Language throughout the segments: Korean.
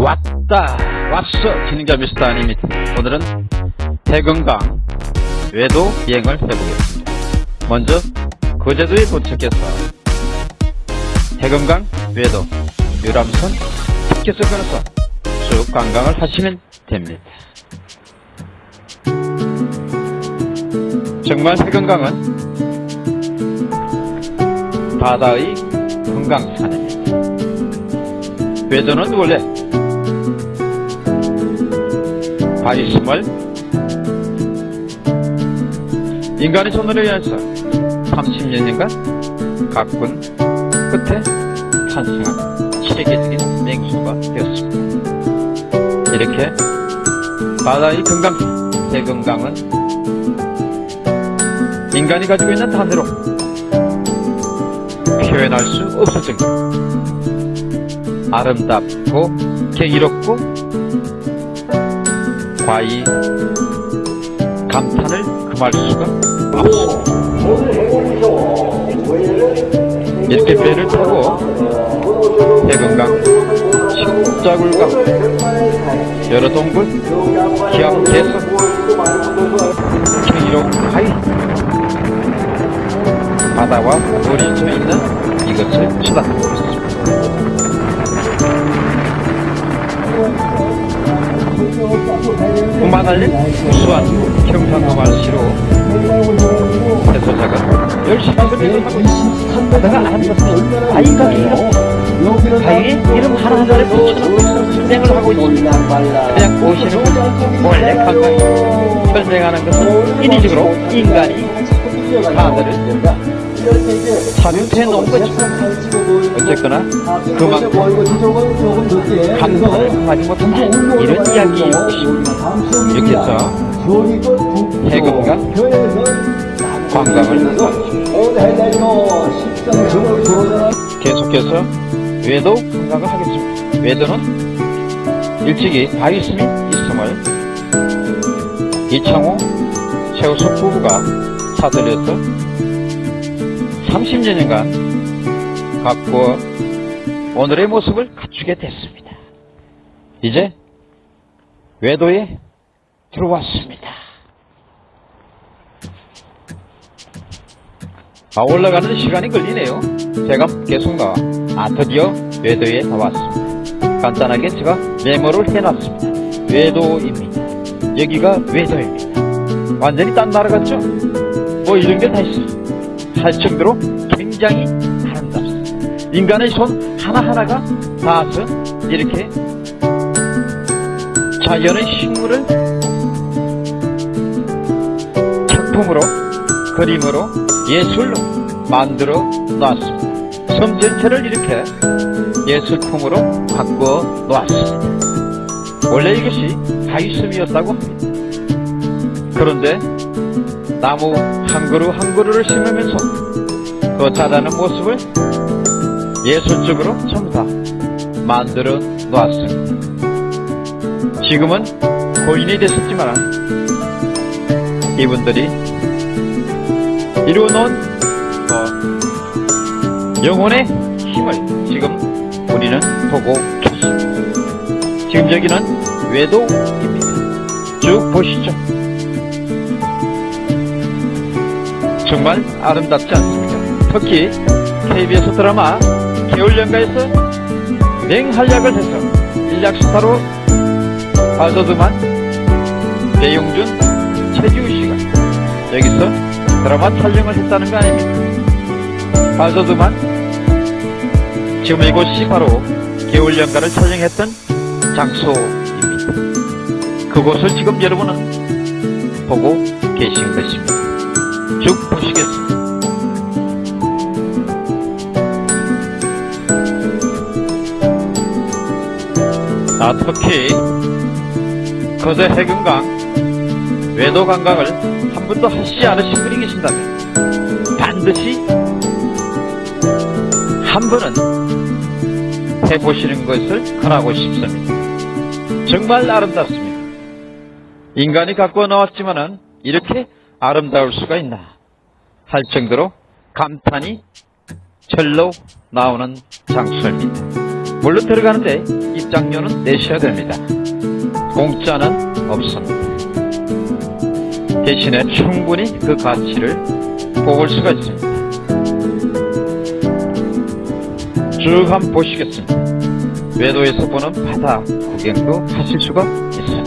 왔다 왔어 진행자 미스터 아닙니다 오늘은 해금강 외도 비행을 해보겠습니다. 먼저 거제도에 도착해서 해금강 외도 유람선 티켓을 끊어서 쭉 관광을 하시면 됩니다. 정말 해금강은 바다의 금강산입니다. 외도는 원래 바위심을 인간의 손으로 인해서 30년인가 가꾼 끝에 탄생한 세계적인 맹수가 되었습니다. 이렇게 바다의 건강, 대건강은 인간이 가지고 있는 단어로 표현할 수 없을 정도로 아름답고 경이롭고 과히 감탄을 금할 수가 없습니다. 이렇게 배를 타고 해금강, 식자굴강, 여러 동굴, 기암, 개성, 경이로운 과히 바다와 져 있는 이것을 쳐다보고 있습니다. 흥망할린 우수한 경상도말씨로. 해소자가 열심히 협력을 하고 있습니다. 내가 아는 것은 아이가 길어. 자기 이름 하나하나를 붙여놓고 선생을 하고 있습니다. 그냥 보시는 원래 가까이 설명하는 것은 인위적으로 인간이 하늘을 4년째 넘은 거지. 어쨌거나 그만큼 감사를 하지 못한 이런 이야기이고 이렇게 해서 해금과 관광을 계속해서 외도 강강을 하겠습니다. 외도는 일찍이 바이스이 있음을 이창호 최우석 부부가 사들여서 30년간 가꾸어 오늘의 모습을 갖추게 됐습니다. 이제 외도에 들어왔습니다. 아, 올라가는 시간이 걸리네요. 제가 계속 나와. 아, 드디어 외도에 나왔습니다. 간단하게 제가 메모를 해놨습니다. 외도입니다. 여기가 외도입니다. 완전히 딴 나라 같죠? 뭐 이런 게 다 있어요. 할 정도로 굉장히 아름답습니다. 인간의 손 하나하나가 닿아서 이렇게 자연의 식물을 작품으로 그림으로 예술로 만들어 놨습니다. 섬 전체를 이렇게 예술품으로 바꾸어 놓았습니다. 원래 이것이 바위섬이었다고 합니다. 그런데 나무 한 그루 한 그루를 심으면서 그 자라는 모습을 예술적으로 전부 다 만들어 놓았습니다. 지금은 고인이 됐었지만 이분들이 이루어놓은 어, 영혼의 힘을 지금 우리는 보고 계십니다. 지금 여기는 외도입니다. 쭉 보시죠. 정말 아름답지 않습니까? 특히 KBS 드라마 겨울연가에서 맹활약을 해서 일약스타로 빠져드만 배용준, 최지우 씨가 여기서 드라마 촬영을 했다는 거 아닙니까? 빠져드만 지금 이곳이 바로 겨울연가를 촬영했던 장소입니다. 그곳을 지금 여러분은 보고 계신 것입니다. 쭉 보시겠습니다. 아, 특히 거제 해금강 외도 관광을 한 번도 하시지 않으신 분이 계신다면 반드시 한 번은 해보시는 것을 권하고 싶습니다. 정말 아름답습니다. 인간이 갖고 나왔지만은 이렇게 아름다울 수가 있나 할 정도로 감탄이 절로 나오는 장소입니다. 물론 들어가는데 입장료는 내셔야 됩니다. 공짜는 없습니다. 대신에 충분히 그 가치를 보볼 수가 있습니다. 쭉 한번 보시겠습니다. 외도에서 보는 바다 구경도 하실 수가 있습니다.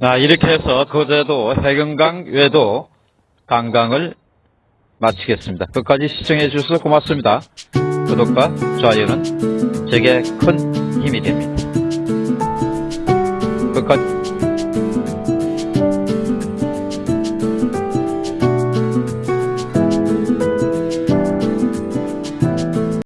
자, 이렇게 해서 거제도 해금강 외도 관광을 마치겠습니다. 끝까지 시청해 주셔서 고맙습니다. 구독과 좋아요는 제게 큰 힘이 됩니다. 끝까지